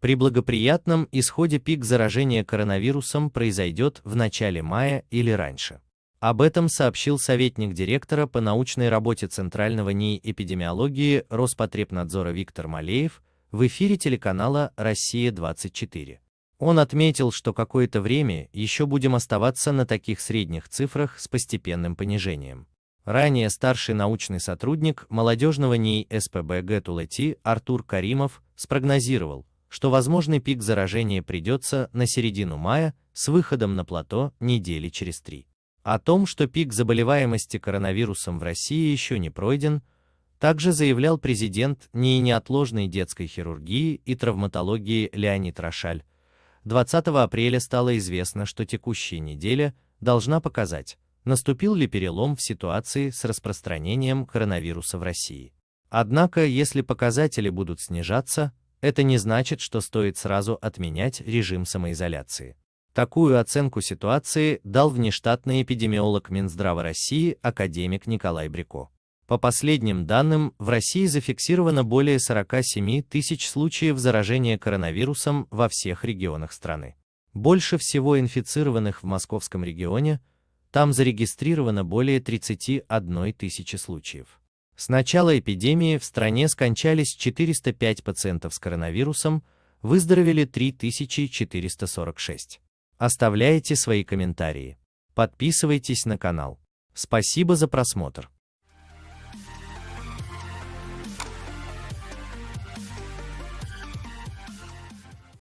При благоприятном исходе пик заражения коронавирусом произойдет в начале мая или раньше. Об этом сообщил советник директора по научной работе Центрального НИИ эпидемиологии Роспотребнадзора Виктор Малеев в эфире телеканала «Россия-24». Он отметил, что какое-то время еще будем оставаться на таких средних цифрах с постепенным понижением. Ранее старший научный сотрудник молодежного НИИ СПБ ГЭТУЛЭТИ Артур Каримов спрогнозировал, что возможный пик заражения придется на середину мая с выходом на плато недели через три. О том, что пик заболеваемости коронавирусом в России еще не пройден, также заявлял президент НИИ неотложной детской хирургии и травматологии Леонид Рошаль. 20 апреля стало известно, что текущая неделя должна показать, наступил ли перелом в ситуации с распространением коронавируса в России. Однако, если показатели будут снижаться, это не значит, что стоит сразу отменять режим самоизоляции. Такую оценку ситуации дал внештатный эпидемиолог Минздрава России академик Николай Брико. По последним данным, в России зафиксировано более 47 тысяч случаев заражения коронавирусом во всех регионах страны. Больше всего инфицированных в московском регионе, там зарегистрировано более 31 тысячи случаев. С начала эпидемии в стране скончались 405 пациентов с коронавирусом, выздоровели 3446. Оставляйте свои комментарии. Подписывайтесь на канал. Спасибо за просмотр.